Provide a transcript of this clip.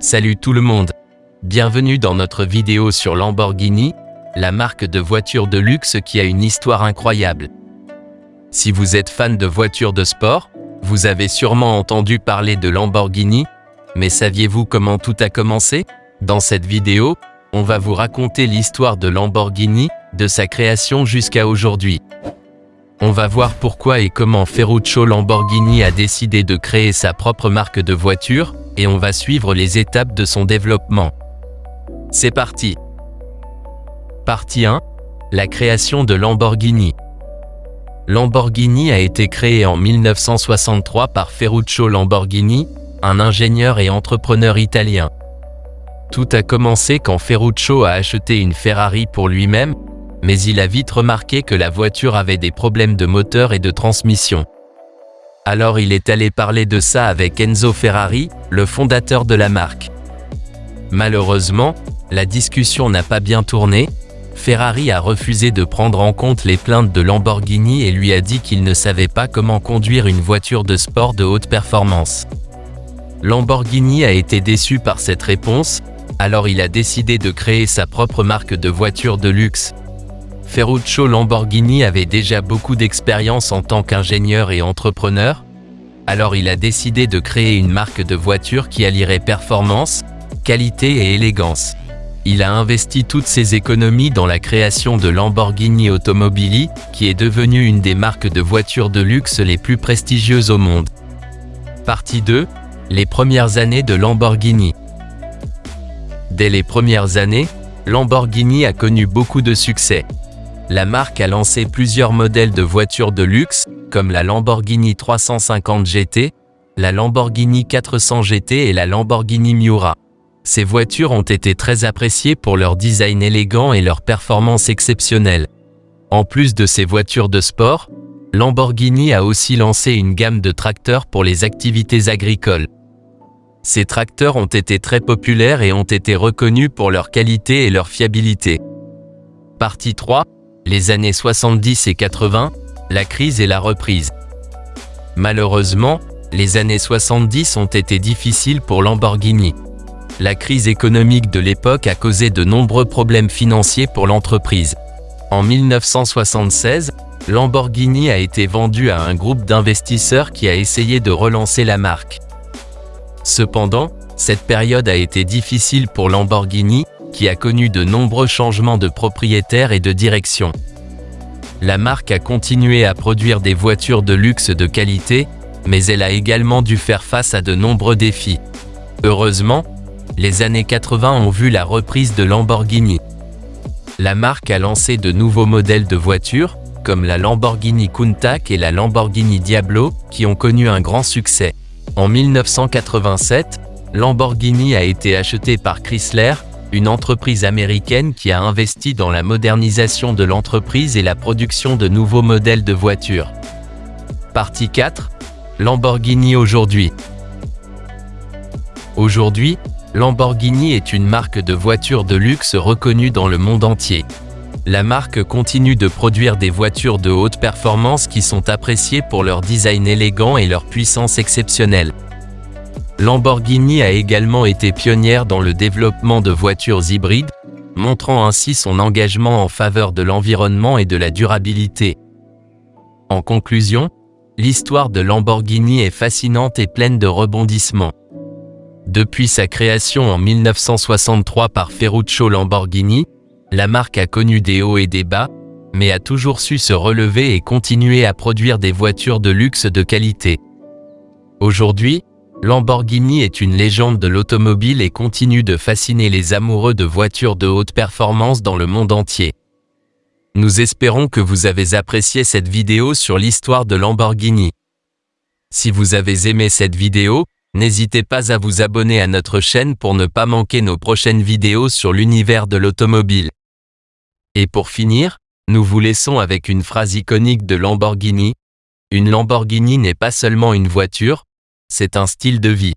Salut tout le monde Bienvenue dans notre vidéo sur Lamborghini, la marque de voitures de luxe qui a une histoire incroyable. Si vous êtes fan de voitures de sport, vous avez sûrement entendu parler de Lamborghini, mais saviez-vous comment tout a commencé? Dans cette vidéo, on va vous raconter l'histoire de Lamborghini, de sa création jusqu'à aujourd'hui. On va voir pourquoi et comment Ferruccio Lamborghini a décidé de créer sa propre marque de voiture, et on va suivre les étapes de son développement. C'est parti Partie 1 La création de Lamborghini Lamborghini a été créé en 1963 par Ferruccio Lamborghini, un ingénieur et entrepreneur italien. Tout a commencé quand Ferruccio a acheté une Ferrari pour lui-même, mais il a vite remarqué que la voiture avait des problèmes de moteur et de transmission. Alors il est allé parler de ça avec Enzo Ferrari, le fondateur de la marque. Malheureusement, la discussion n'a pas bien tourné, Ferrari a refusé de prendre en compte les plaintes de Lamborghini et lui a dit qu'il ne savait pas comment conduire une voiture de sport de haute performance. Lamborghini a été déçu par cette réponse, alors il a décidé de créer sa propre marque de voitures de luxe, Ferruccio Lamborghini avait déjà beaucoup d'expérience en tant qu'ingénieur et entrepreneur, alors il a décidé de créer une marque de voiture qui allierait performance, qualité et élégance. Il a investi toutes ses économies dans la création de Lamborghini Automobili, qui est devenue une des marques de voitures de luxe les plus prestigieuses au monde. Partie 2. Les premières années de Lamborghini Dès les premières années, Lamborghini a connu beaucoup de succès la marque a lancé plusieurs modèles de voitures de luxe, comme la Lamborghini 350 GT, la Lamborghini 400 GT et la Lamborghini Miura. Ces voitures ont été très appréciées pour leur design élégant et leur performance exceptionnelle. En plus de ces voitures de sport, Lamborghini a aussi lancé une gamme de tracteurs pour les activités agricoles. Ces tracteurs ont été très populaires et ont été reconnus pour leur qualité et leur fiabilité. Partie 3 les années 70 et 80, la crise et la reprise. Malheureusement, les années 70 ont été difficiles pour Lamborghini. La crise économique de l'époque a causé de nombreux problèmes financiers pour l'entreprise. En 1976, Lamborghini a été vendu à un groupe d'investisseurs qui a essayé de relancer la marque. Cependant, cette période a été difficile pour Lamborghini, qui a connu de nombreux changements de propriétaires et de direction. La marque a continué à produire des voitures de luxe de qualité, mais elle a également dû faire face à de nombreux défis. Heureusement, les années 80 ont vu la reprise de Lamborghini. La marque a lancé de nouveaux modèles de voitures, comme la Lamborghini Countach et la Lamborghini Diablo, qui ont connu un grand succès. En 1987, Lamborghini a été acheté par Chrysler, une entreprise américaine qui a investi dans la modernisation de l'entreprise et la production de nouveaux modèles de voitures. Partie 4. Lamborghini aujourd'hui. Aujourd'hui, Lamborghini est une marque de voitures de luxe reconnue dans le monde entier. La marque continue de produire des voitures de haute performance qui sont appréciées pour leur design élégant et leur puissance exceptionnelle. Lamborghini a également été pionnière dans le développement de voitures hybrides, montrant ainsi son engagement en faveur de l'environnement et de la durabilité. En conclusion, l'histoire de Lamborghini est fascinante et pleine de rebondissements. Depuis sa création en 1963 par Ferruccio Lamborghini, la marque a connu des hauts et des bas, mais a toujours su se relever et continuer à produire des voitures de luxe de qualité. Aujourd'hui, Lamborghini est une légende de l'automobile et continue de fasciner les amoureux de voitures de haute performance dans le monde entier. Nous espérons que vous avez apprécié cette vidéo sur l'histoire de Lamborghini. Si vous avez aimé cette vidéo, n'hésitez pas à vous abonner à notre chaîne pour ne pas manquer nos prochaines vidéos sur l'univers de l'automobile. Et pour finir, nous vous laissons avec une phrase iconique de Lamborghini. Une Lamborghini n'est pas seulement une voiture, c'est un style de vie.